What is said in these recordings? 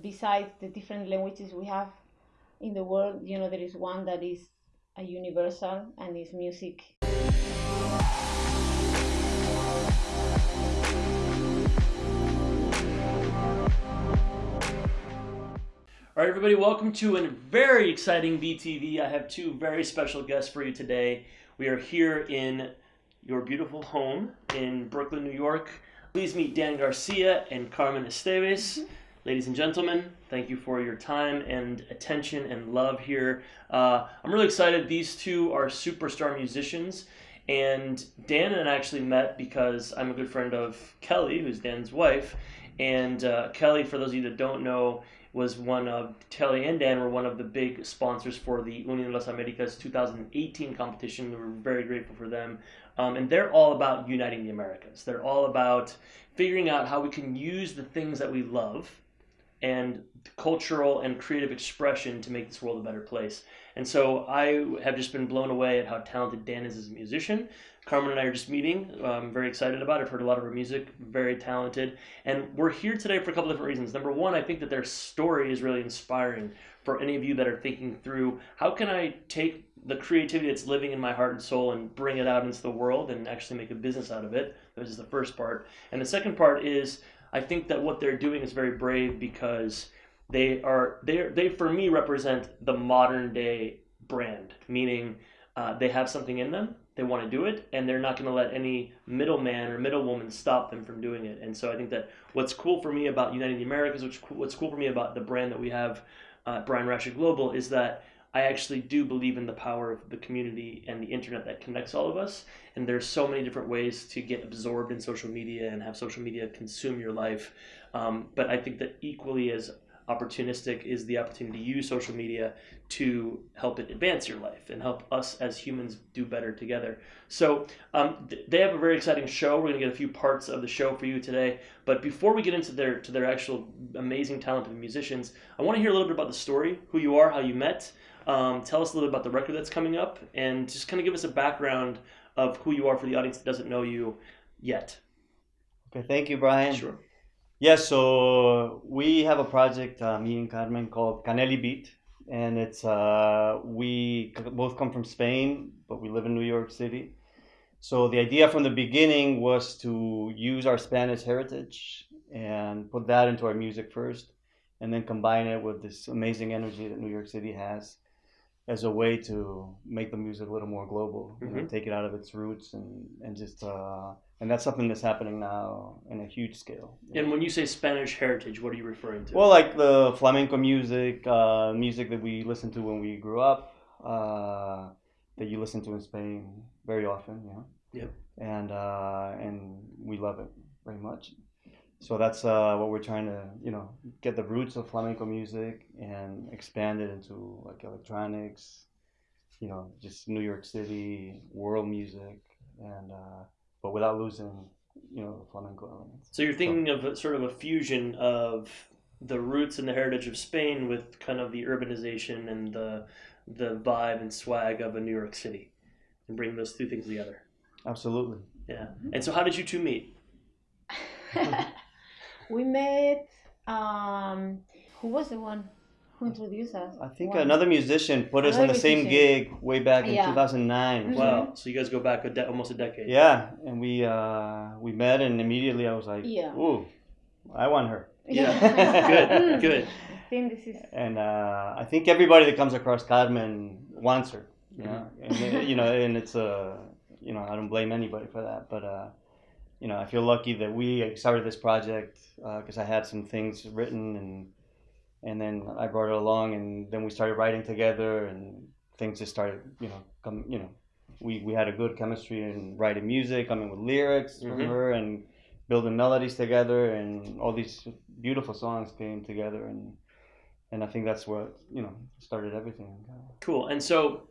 besides the different languages we have in the world, you know, there is one that is a universal and is music. All right, everybody, welcome to a very exciting BTV. I have two very special guests for you today. We are here in your beautiful home in Brooklyn, New York. Please meet Dan Garcia and Carmen Esteves. Mm-hmm. Ladies and gentlemen, thank you for your time and attention and love here. Uh, I'm really excited. These two are superstar musicians. And Dan and I actually met because I'm a good friend of Kelly, who's Dan's wife. And uh, Kelly, for those of you that don't know, was one of Kelly and Dan were one of the big sponsors for the Unión de las Americas 2018 competition. We were very grateful for them, um, and they're all about uniting the Americas. They're all about figuring out how we can use the things that we love and cultural and creative expression to make this world a better place. And so I have just been blown away at how talented Dan is as a musician. Carmen and I are just meeting. I'm very excited about it. I've heard a lot of her music, very talented. And we're here today for a couple different reasons. Number one, I think that their story is really inspiring for any of you that are thinking through how can I take the creativity that's living in my heart and soul and bring it out into the world and actually make a business out of it. This is the first part. And the second part is I think that what they're doing is very brave because they are they they for me represent the modern day brand, meaning uh, they have something in them they want to do it and they're not going to let any middleman or middlewoman stop them from doing it. And so i think that what's cool for me about uniting the americas which what's cool for me about the brand that we have uh, brian Rashid global is that i actually do believe in the power of the community and the internet that connects all of us and there's so many different ways to get absorbed in social media and have social media consume your life um, but i think that equally as opportunistic is the opportunity to use social media to help it advance your life and help us as humans do better together. So um, th- they have a very exciting show. We're going to get a few parts of the show for you today. But before we get into their to their actual amazing talented musicians, I want to hear a little bit about the story, who you are, how you met. Um, tell us a little bit about the record that's coming up, and just kind of give us a background of who you are for the audience that doesn't know you yet. Okay, thank you, Brian. Sure. Yeah, so we have a project, uh, me and Carmen, called Caneli Beat, and it's uh, we both come from Spain, but we live in New York City. So the idea from the beginning was to use our Spanish heritage and put that into our music first, and then combine it with this amazing energy that New York City has as a way to make the music a little more global, mm-hmm. you know, take it out of its roots and and just. Uh, and that's something that's happening now in a huge scale. And when you say Spanish heritage, what are you referring to? Well, like the flamenco music, uh, music that we listened to when we grew up, uh, that you listen to in Spain very often, you know. Yep. And uh, and we love it very much. So that's uh, what we're trying to, you know, get the roots of flamenco music and expand it into like electronics, you know, just New York City world music and uh, but without losing, you know, the flamenco elements. So you're thinking so, of a, sort of a fusion of the roots and the heritage of Spain with kind of the urbanization and the the vibe and swag of a New York City, and bring those two things together. Absolutely. Yeah. And so, how did you two meet? we met. Um, who was the one? Who introduced us? I think One. another musician put us on the same gig way back in Yeah. 2009. Mm-hmm. Wow. So you guys go back a de- almost a decade. Yeah, and we uh, we met, and immediately I was like, Yeah. "Ooh, I want her." Yeah. good. Good. I think this is And uh, I think everybody that comes across Carmen wants her. You know, Mm-hmm. and, uh, you know, and it's uh, you know, I don't blame anybody for that, but uh, you know, I feel lucky that we started this project because I had some things written and and then I brought it along, and then we started writing together, and things just started, you know, come, you know, we we had a good chemistry and writing music, coming with lyrics mm-hmm. from her, and building melodies together, and all these beautiful songs came together, and and I think that's what you know started everything. Cool, and so.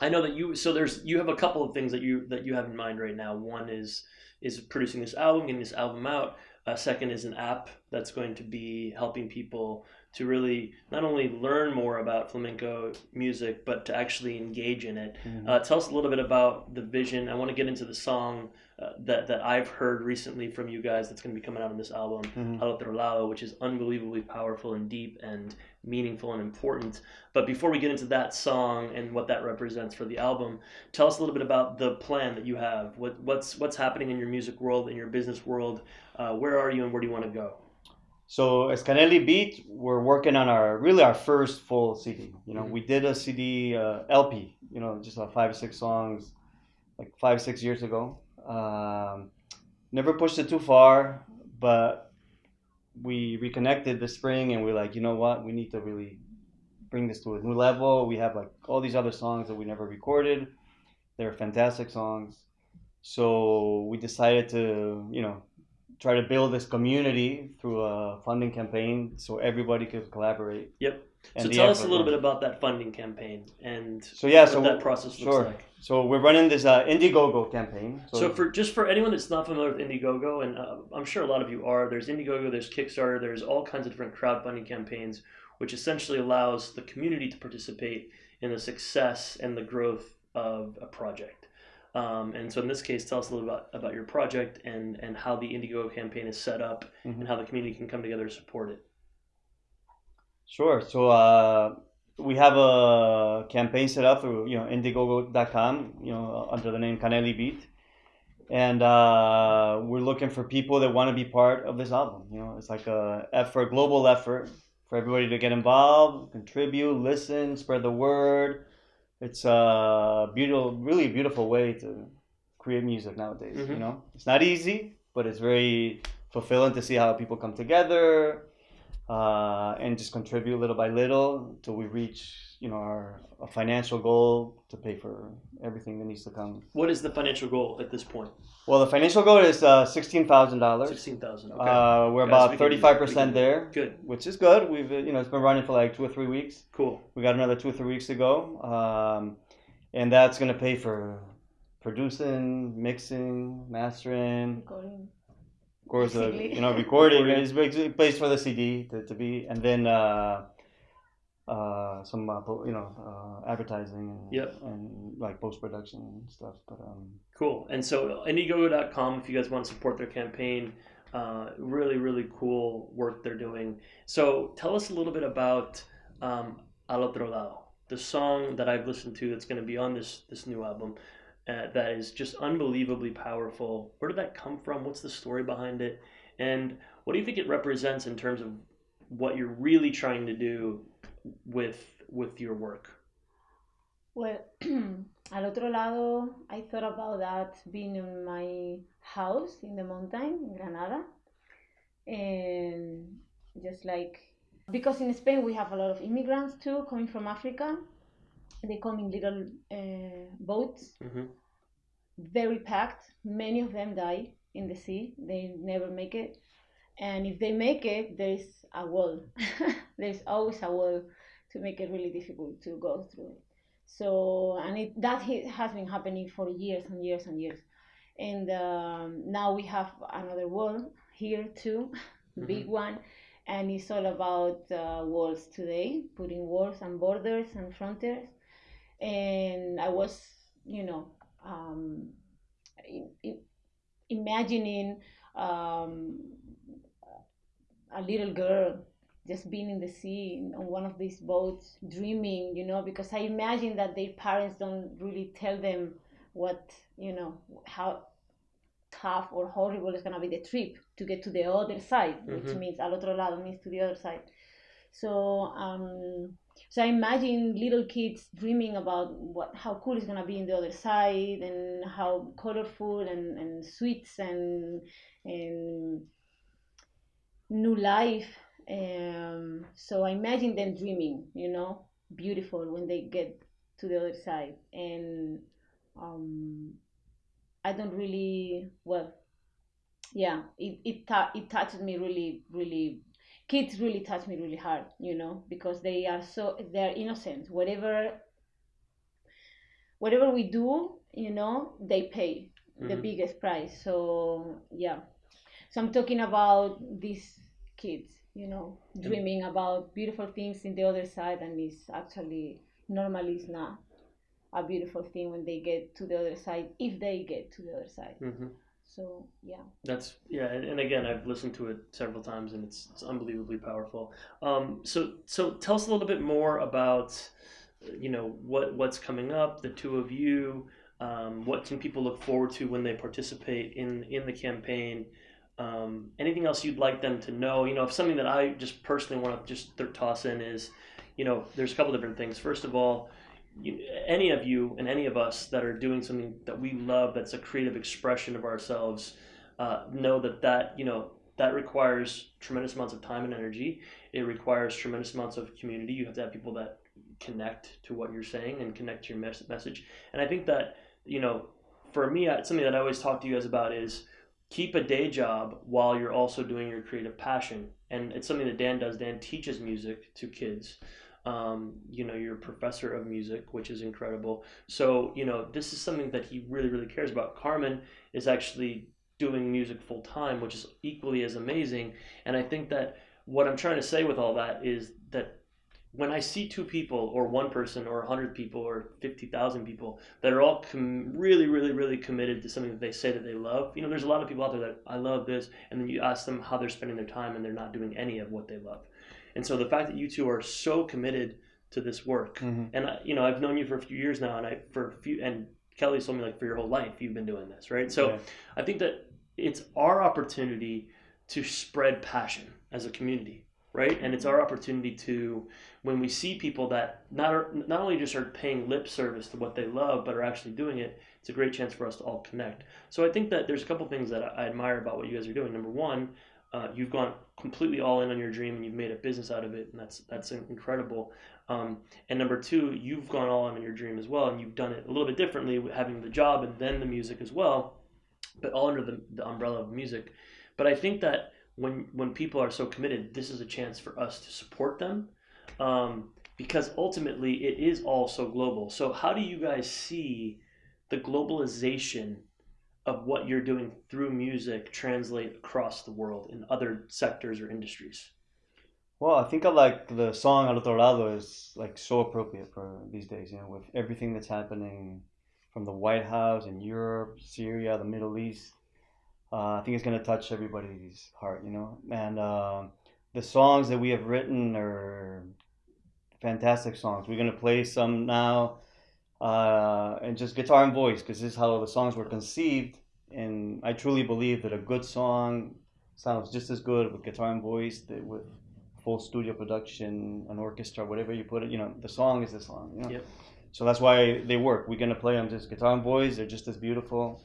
I know that you so there's you have a couple of things that you that you have in mind right now. One is is producing this album, getting this album out. Uh, second is an app that's going to be helping people to really not only learn more about flamenco music, but to actually engage in it. Mm-hmm. Uh, tell us a little bit about the vision. I want to get into the song uh, that that I've heard recently from you guys that's going to be coming out on this album, Mhm. Al Otro Lado, which is unbelievably powerful and deep and meaningful and important. But before we get into that song and what that represents for the album, tell us a little bit about the plan that you have. What what's what's happening in your music world, in your business world? Uh, where are you and where do you want to go? So as Canelli Beat, we're working on our really our first full CD. You know, Mhm. we did a CD uh, LP. You know, just like five six songs, like five six years ago. Um, never pushed it too far, but we reconnected this spring, and we're like, you know what, we need to really bring this to a new level. We have like all these other songs that we never recorded. They're fantastic songs. So we decided to, you know, try to build this community through a funding campaign so everybody could collaborate. Yep. And so tell us a little bit about that funding campaign and So yeah, what so that process looks sure. like. So we're running this uh, Indiegogo campaign. So, for just for anyone that's not familiar with Indiegogo, and uh, I'm sure a lot of you are, there's Indiegogo, there's Kickstarter, there's all kinds of different crowdfunding campaigns, which essentially allows the community to participate in the success and the growth of a project. Um, and so in this case, tell us a little about, about your project and, and how the Indiegogo campaign is set up Mhm. and how the community can come together to support it. Sure. So uh, we have a campaign set up through you know Indiegogo.com, you know, under the name Canelli Beat, and uh, we're looking for people that want to be part of this album. You know, it's like a effort, global effort for everybody to get involved, contribute, listen, spread the word. It's a beautiful, really beautiful way to create music nowadays. You Mhm. know, it's not easy, but it's very fulfilling to see how people come together uh, and just contribute little by little till we reach, you know, our a financial goal to pay for everything that needs to come. What is the financial goal at this point? Well, the financial goal is uh, sixteen thousand dollars. 16000 Okay. Uh, we're Guys, about thirty five percent there, Good. which is good. We've, uh, you know, it's been running for like two or three weeks. Cool. We got another two or three weeks to go, um, and that's gonna pay for producing, mixing, mastering, Recording. Of course, uh, you know, recording Recording. is basically place for the CD to, to be, and then uh, uh, some uh, po- you know uh, advertising and, Yep. and like post production and stuff. But um, Cool. And so Indiegogo.com, if you guys want to support their campaign, uh, really, really cool work they're doing. So tell us a little bit about um, Al Otro Lado, the song that I've listened to that's going to be on this this new album. Uh, that is just unbelievably powerful. Where did that come from? What's the story behind it? And what do you think it represents in terms of what you're really trying to do with with your work? Well, al otro lado, I thought about that being in my house in the mountain in Granada, and just like because in Spain we have a lot of immigrants too coming from Africa. They come in little uh, boats, hmm very packed. Many of them die in the sea. They never make it, and if they make it, there is a wall. There's always a wall to make it really difficult to go through it. So, and it, that has been happening for years and years and years. And um, now we have another wall here too, big one, and it's all about uh, walls today, putting walls and borders and frontiers. And I was, you know, um, imagining um, a little girl just being in the sea on one of these boats dreaming you know because i imagine that their parents don't really tell them what you know how tough or horrible is going to be the trip to get to the other side which Mhm. means al otro lado means to the other side so um so i imagine little kids dreaming about what how cool it's going to be in the other side and how colorful and, and sweets and and new life um, so i imagine them dreaming you know beautiful when they get to the other side. And um, i don't really well yeah it it, it touches me really really kids really touch me really hard you know because they are so they're innocent. Whatever whatever we do you know they pay the Mhm. biggest price. So yeah. So i'm talking about these kids you know dreaming about beautiful things in the other side and it's actually normally it's not a beautiful thing when they get to the other side if they get to the other side. Hmm So yeah. That's yeah, and, again, I've listened to it several times, and it's, it's unbelievably powerful. Um, so so tell us a little bit more about, you know, what what's coming up, the two of you. Um, what can people look forward to when they participate in in the campaign? Um, anything else you'd like them to know? You know, if something that I just personally want to just toss in is, you know, there's a couple different things. First of all, you, any of you and any of us that are doing something that we love, that's a creative expression of ourselves, uh, know that that you know that requires tremendous amounts of time and energy. It requires tremendous amounts of community. You have to have people that connect to what you're saying and connect to your mes- message. And I think that you know, for me, something that I always talk to you guys about is keep a day job while you're also doing your creative passion. And it's something that Dan does. Dan teaches music to kids. Um, you know, you're a professor of music, which is incredible. So, you know, this is something that he really, really cares about. Carmen is actually doing music full time, which is equally as amazing. And I think that what I'm trying to say with all that is that when I see two people or one person or 100 people or 50,000 people that are all com- really, really, really committed to something that they say that they love, you know, there's a lot of people out there that I love this, and then you ask them how they're spending their time and they're not doing any of what they love. And so the fact that you two are so committed to this work, Mm-hmm. and I, you know, I've known you for a few years now, and I for a few, and Kelly told me like for your whole life you've been doing this, right? So Yeah. I think that it's our opportunity to spread passion as a community, right? And it's our opportunity to, when we see people that not not only just are paying lip service to what they love, but are actually doing it, it's a great chance for us to all connect. So I think that there's a couple things that I admire about what you guys are doing. Number one, uh, you've gone completely all in on your dream and you've made a business out of it, and that's that's incredible. Um, and number two, you've gone all in on your dream as well, and you've done it a little bit differently, having the job and then the music as well, but all under the, the umbrella of music. But I think that when when people are so committed, this is a chance for us to support them, um, because ultimately it is all so global. So how do you guys see the globalization of what you're doing through music translate across the world in other sectors or industries? Well, I think I like the song Al Otro Lado is like so appropriate for these days, you know, with everything that's happening from the White House in Europe, Syria, the Middle East. Uh, I think it's going to touch everybody's heart, you know. And uh, the songs that we have written are fantastic songs. We're going to play some now uh, and just guitar and voice because this is how the songs were conceived. And I truly believe that a good song sounds just as good with guitar and voice that with full studio production, an orchestra, whatever you put it. You know, the song is the song. You know? Yep. So that's why they work. We're gonna play them just guitar and voice. They're just as beautiful.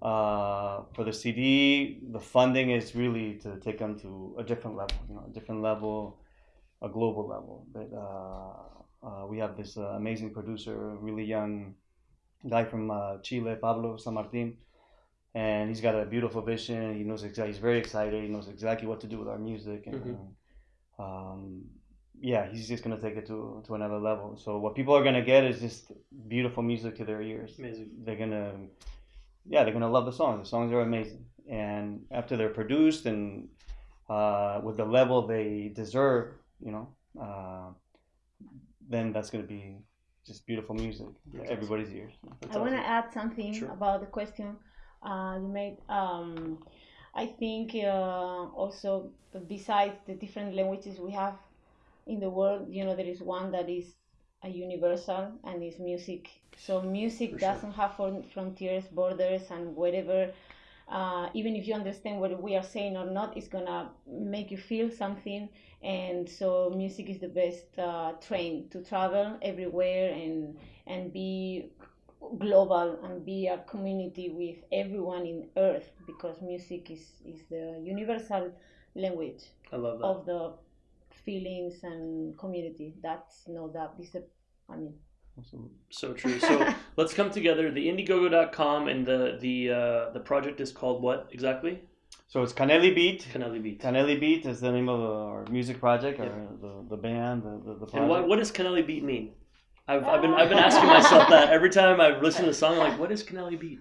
Uh, for the CD, the funding is really to take them to a different level. You know, a different level, a global level. But uh, uh, we have this uh, amazing producer, really young guy from uh, Chile, Pablo San Martin, and he's got a beautiful vision. He knows exactly. He's very excited. He knows exactly what to do with our music, and Mhm. um, yeah, he's just gonna take it to to another level. So what people are gonna get is just beautiful music to their ears. Amazing. They're gonna, yeah, they're gonna love the songs. The songs are amazing, and after they're produced and uh, with the level they deserve, you know, uh, then that's gonna be just beautiful music to That's everybody's ears. That's I want to awesome. add something Sure. about the question uh, you made. Um, I think uh, also besides the different languages we have in the world, you know, there is one that is a universal and is music. So music For sure. doesn't have frontiers, borders, and whatever. Uh, even if you understand what we are saying or not, it's gonna make you feel something. And so music is the best uh, train to travel everywhere and and be global and be a community with everyone in earth because music is, is the universal language I love that. of the feelings and community that's no that is a i mean Absolutely. So true. So let's come together. The Indiegogo.com and the the uh, the project is called what exactly? So it's Canelli Beat. Canelli Beat. Canelli Beat is the name of our music project, Yeah. or the, the band, the, the, the project. And what what does Canelli Beat mean? I've, I've been I've been asking myself that every time I listen to the song. I'm like, what is Canelli Beat?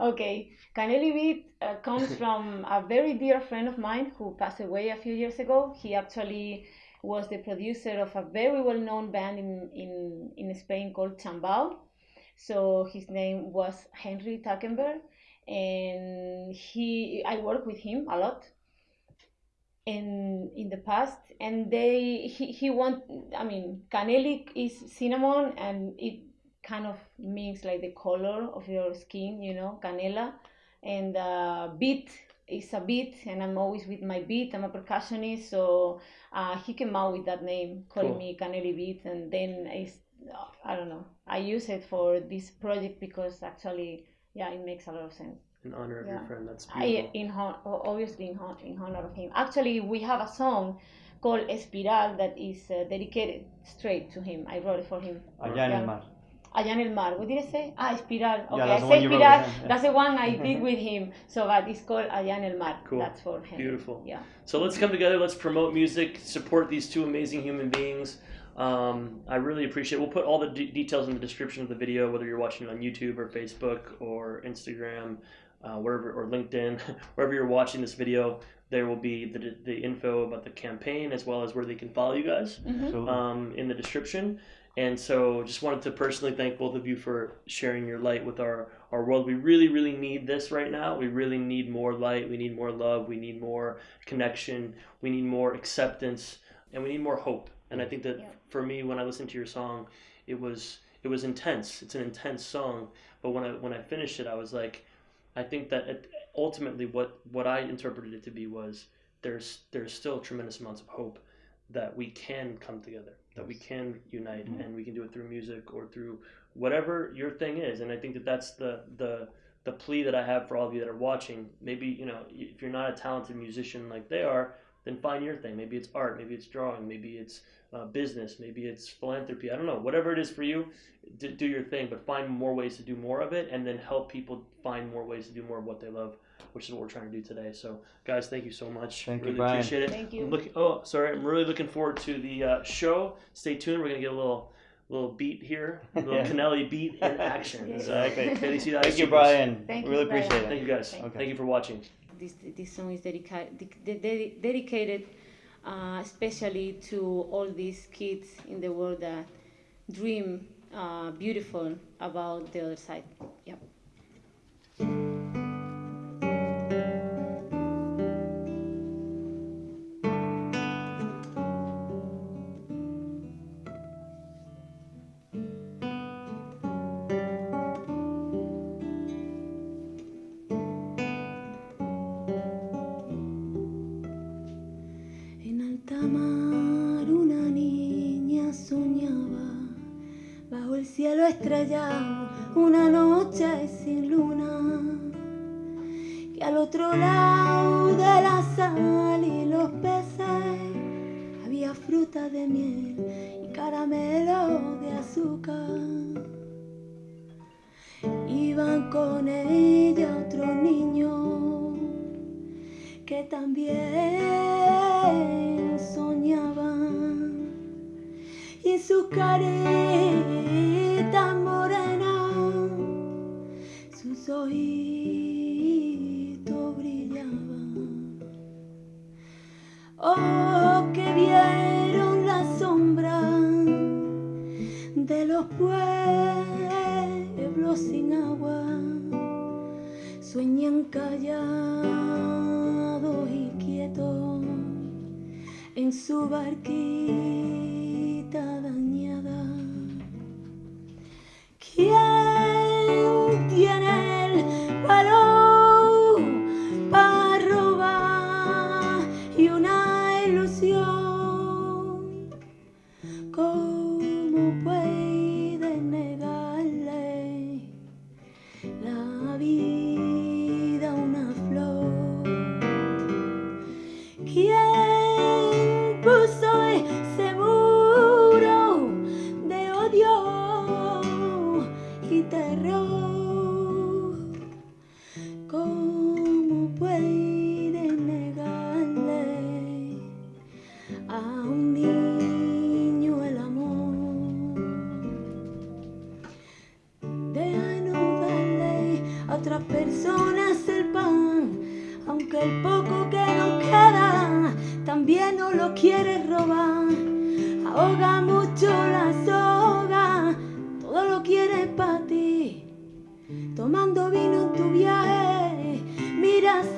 okay canelli beat uh, comes from a very dear friend of mine who passed away a few years ago he actually was the producer of a very well-known band in, in, in spain called chambao. So his name was henry Tackenberg, and he I worked with him a lot in in the past. And they he, he want i mean canelic is cinnamon and it kind of means like the color of your skin you know canela and uh, beat is a beat and i'm always with my beat i'm a percussionist so uh, he came out with that name calling Cool. me caneli beat and then it's i don't know i use it for this project because actually yeah it makes a lot of sense In honor of your friend. That's I, beautiful. in hon- obviously in, hon- in honor of him. Actually, we have a song called Espiral that is uh, dedicated straight to him. I wrote it for him. Allá en el mar. Allá en el mar. What did I say? Ah, Espiral. Okay, that's I the say one Espiral. yeah, yeah. That's the one I did with him. So, but it's called Allá en el mar. Cool. That's for him. Beautiful. Yeah. So let's come together. Let's promote music. Support these two amazing human beings. Um, I really appreciate. We'll put all the de- details in the description of the video, whether you're watching it on YouTube or Facebook or Instagram, uh, wherever or LinkedIn, wherever you're watching this video. There will be the, the info about the campaign as well as where they can follow you guys Mhm. Um, in the description. And so just wanted to personally thank both of you for sharing your light with our, our world. We really, really need this right now. We really need more light. We need more love. We need more connection. We need more acceptance. And we need more hope. And I think that Yeah. for me, when I listened to your song, it was it was intense. It's an intense song. But when I when I finished it, I was like, I think that it, ultimately what what I interpreted it to be was there's there's still tremendous amounts of hope that we can come together, that we can unite, Mhm. and we can do it through music or through whatever your thing is. And I think that that's the the the plea that I have for all of you that are watching. Maybe you know if you're not a talented musician like they are, then find your thing. Maybe it's art, maybe it's drawing, maybe it's uh, business, maybe it's philanthropy. I don't know. Whatever it is for you, do, do your thing, but find more ways to do more of it, and then help people find more ways to do more of what they love, which is what we're trying to do today. So, guys, thank you so much. Thank you, really Brian. appreciate it. Thank you. I'm looking. Oh, sorry. I'm really looking forward to the uh, show. Stay tuned. We're gonna get a little little beat here, a little Yeah. Canelli beat in action. So, okay, see you Thank guys. you, Brian. Thank you, really Brian. appreciate it. Thank you guys. Thank you. Thank you for watching. this this song is dedicated de- de- dedicated uh, especially to all these kids in the world that dream uh, beautiful about the other side. Yep. Una noche sin luna, que al otro lado de la sal y los peces había fruta de miel y caramelo de azúcar. Iban con ella otros niños que también soñaban y sus caritas sus ojitos brillaban. Oh, que vieron la sombra de los pueblos sin agua sueñan callados y quietos en su barquita dañada. ¿Quién valor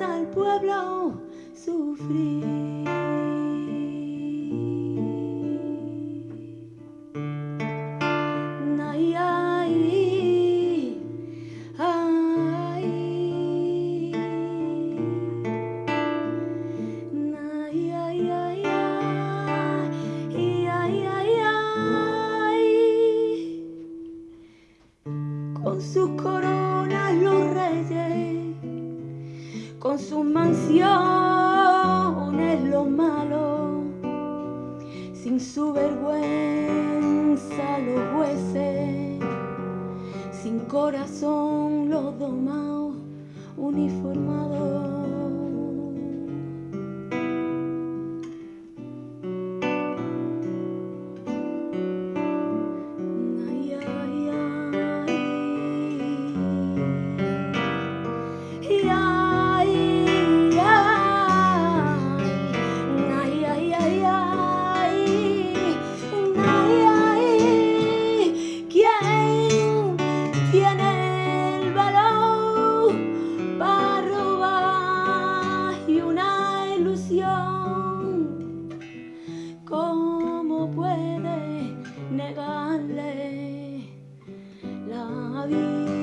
al pueblo sufrir. son los domados uniformados. parler la vie.